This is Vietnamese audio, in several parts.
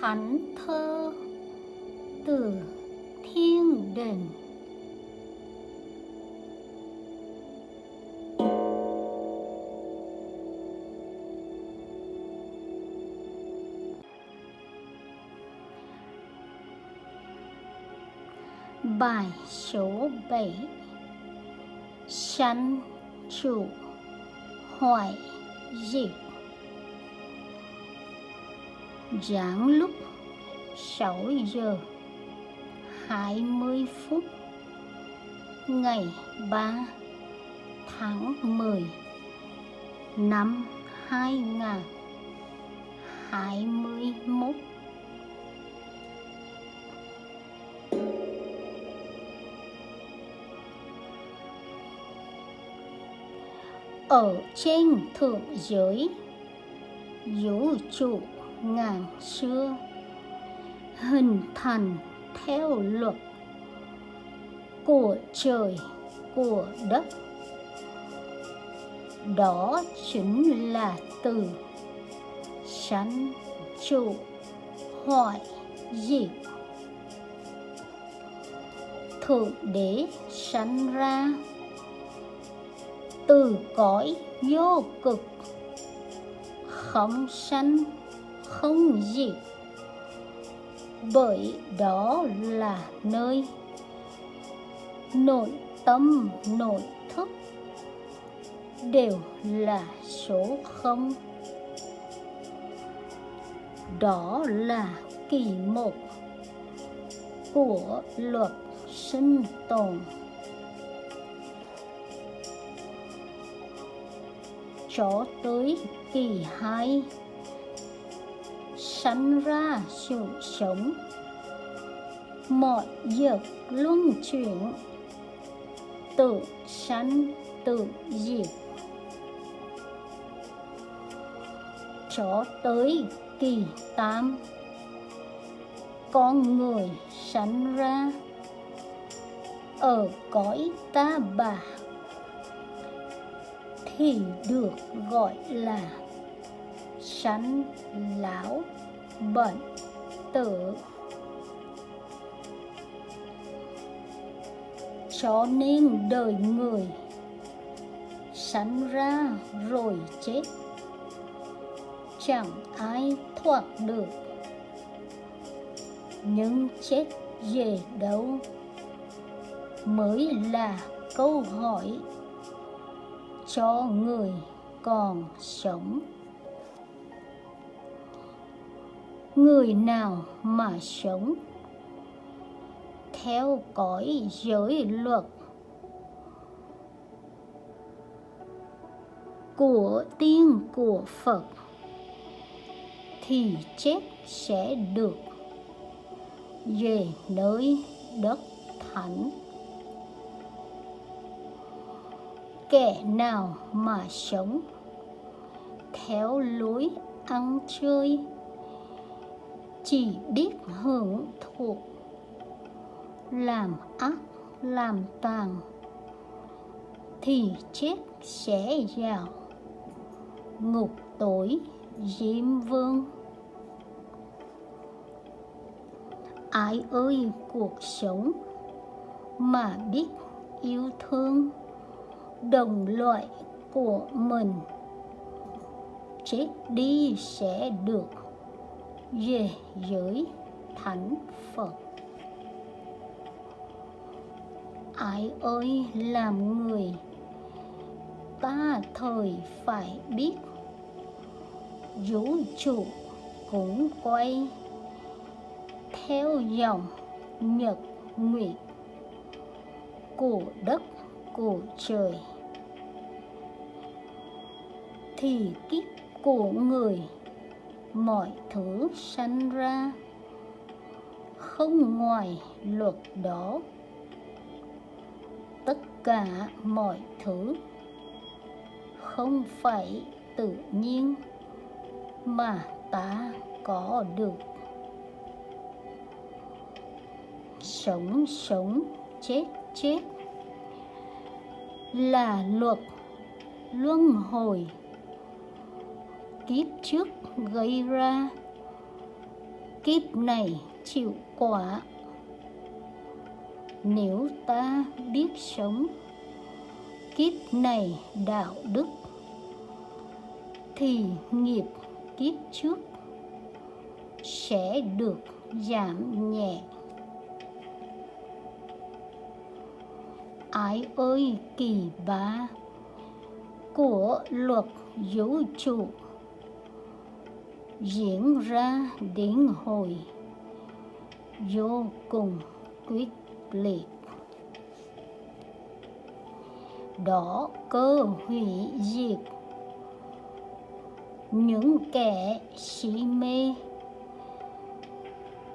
thánh thơ từ thiên đình. Bài số 7 Sanh chủ hoại diệt. Giảng lúc 6 giờ 20 phút, Ngày 3 tháng 10 năm 2021 ở trên thượng giới, vũ trụ ngàn xưa, hình thành theo luật của trời, của đất. Đó chính là từ sanh trụ hoại diệt. Thượng đế sanh ra từ cõi vô cực, không sanh không gì. Bởi đó là nơi nội tâm, nội thức đều là số không. Đó là kỳ một của luật sinh tồn. Cho tới kỳ hai sanh ra sự sống. Mọi việc luân chuyển. Tự sanh, tự diệt. Cho tới kỳ tam, con người sanh ra ở cõi ta bà thì được gọi là sanh lão bệnh tử cho nên đời người sanh ra rồi chết, chẳng ai thoát được. Nhưng chết về đâu mới là câu hỏi cho người còn sống? Người nào mà sống? Theo cõi giới luật của tiên của Phật thì chết sẽ được về nơi đất thánh. Kẻ nào mà sống theo lối ăn chơi chỉ biết hưởng thụ. Làm ác, làm tàn thì chết sẽ vào ngục tối, diêm vương. Ai ơi, cuộc sống mà biết yêu thương, đồng loại của mình, chết đi sẽ được về giới thánh Phật. Ai ơi, làm người, ta thời phải biết vũ trụ cũng quay theo dòng nhật nguyệt của đất, của trời thì kiếp của người mọi thứ sanh ra không ngoài luật đó. Tất cả mọi thứ không phải tự nhiên mà ta có được. Sống sống chết chết là luật luân hồi kiếp trước gây ra. Kiếp này chịu quả. Nếu ta biết sống, kiếp này đạo đức, thì nghiệp kiếp trước sẽ được giảm nhẹ. Ái ơi kỳ bá của luật vũ trụ diễn ra đến hồi vô cùng quyết liệt. Đó cơ hủy diệt. Những kẻ si mê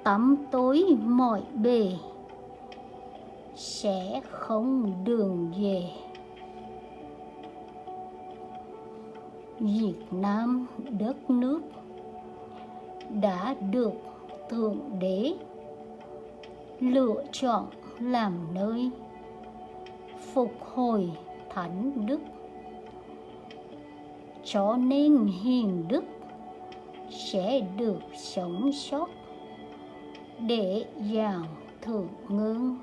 tắm tối mọi bề sẽ không đường về. Việt Nam đất nước đã được Thượng Đế lựa chọn làm nơi phục hồi thánh đức. Cho nên hiền đức sẽ được sống sót để vào thượng ngương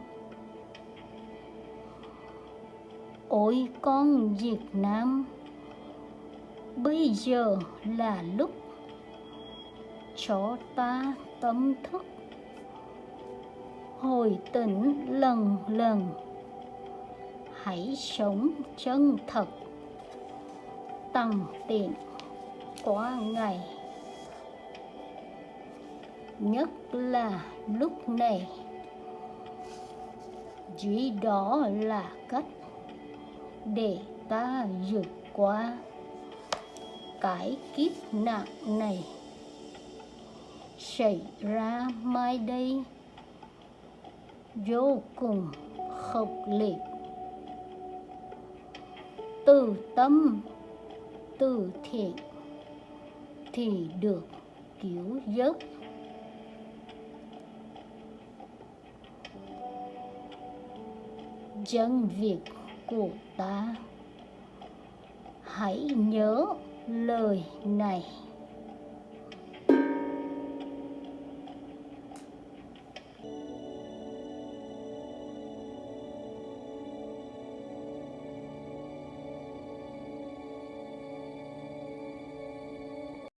ôi con Việt Nam, bây giờ là lúc cho ta tâm thức. Hồi tỉnh lần lần, hãy sống chân thật. Tăng tiện qua ngày, nhất là lúc này. Chỉ đó là cách để ta vượt qua cái kiếp nạn này xảy ra mai đây. Vô cùng khốc liệt. Từ tâm, từ thiện thì được cứu giấc dân việt của ta, hãy nhớ lời này.